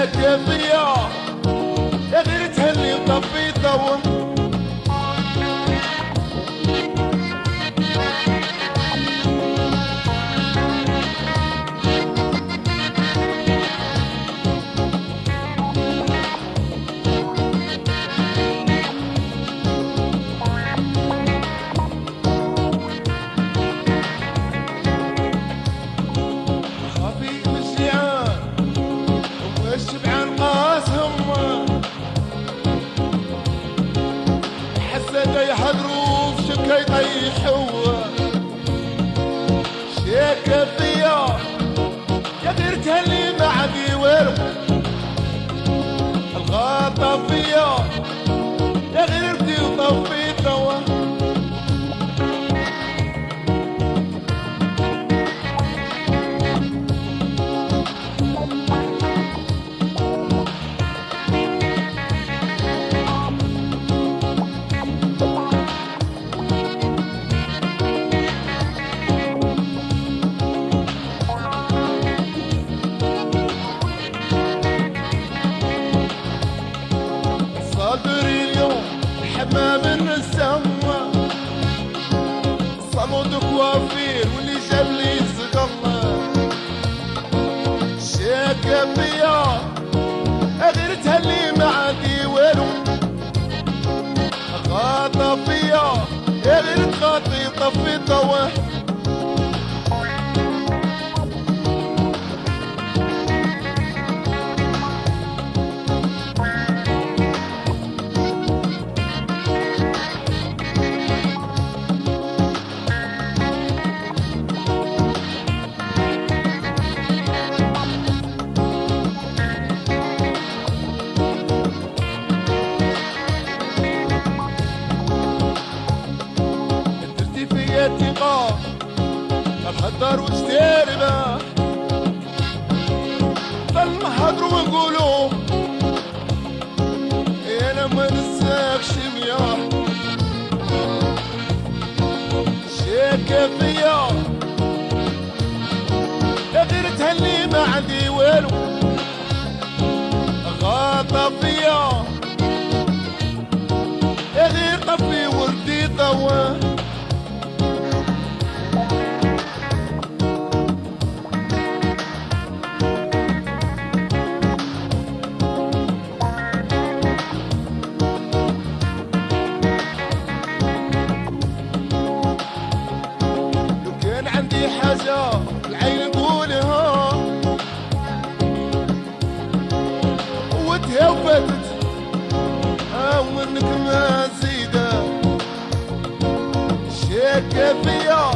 شاكة فيا يا في شكا يطيحوا شيكة فيا. يا غير تهلي ما عندي والو. الغاطة فيا. صمود كوافير واللي جاب لي زقمة شاكة فيا غير تهلي ما عندي والو. غاطة فيا غير تغطي طفي طوح وتستربح ضل نهضروا ونقولوا أنا ما نساكش مياه. شاكة فيا قوتها وفاتت أو منك ما زيدة شاكة فيا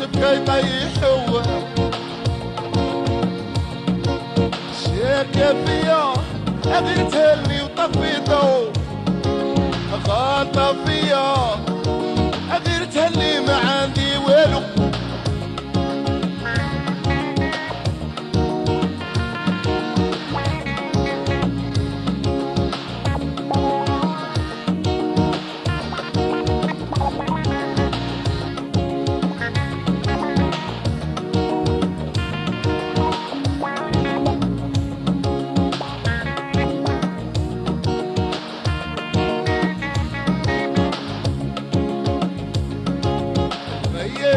في شبكة يطيحوا شاكة فيا غير تهلي وطفي ضو غاطة فيا.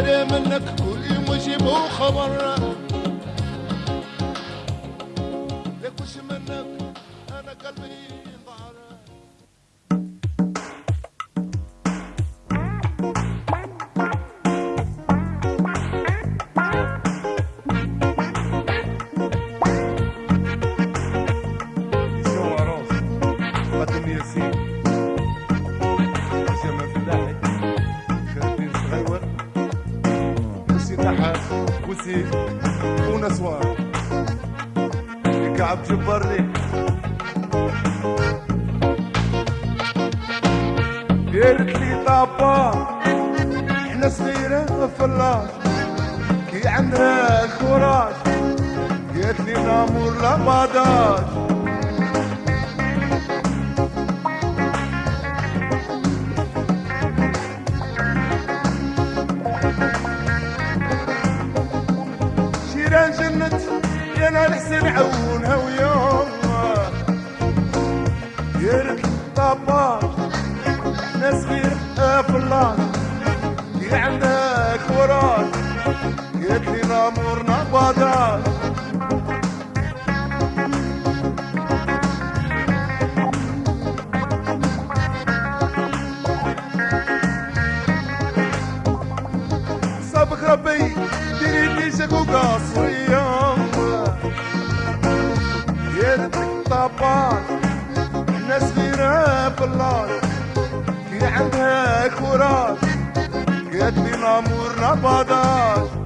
منك كل يوم يجيبوا خبر ميرسي ونسوان كعب جبرني قالت لي طابا إحنا صغيرة فلاش كي عندها الكوراج قالت لي نامور لا يا أنا الحسن عونها ويوم قالت لي طابا إحنا صغيرة فلاش كي عندها كوراج قالت فلاش كي عندها كوراج قالت لي نامورنا باداج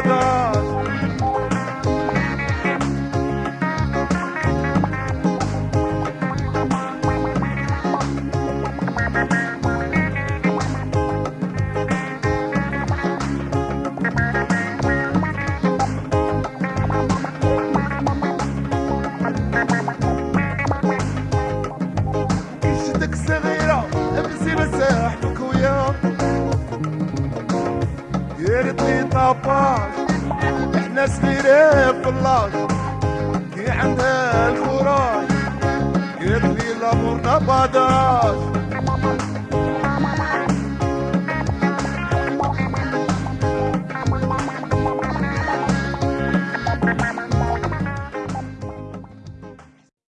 roda. فلاش كي عندها الكوراج قالت لي لامورنا باداش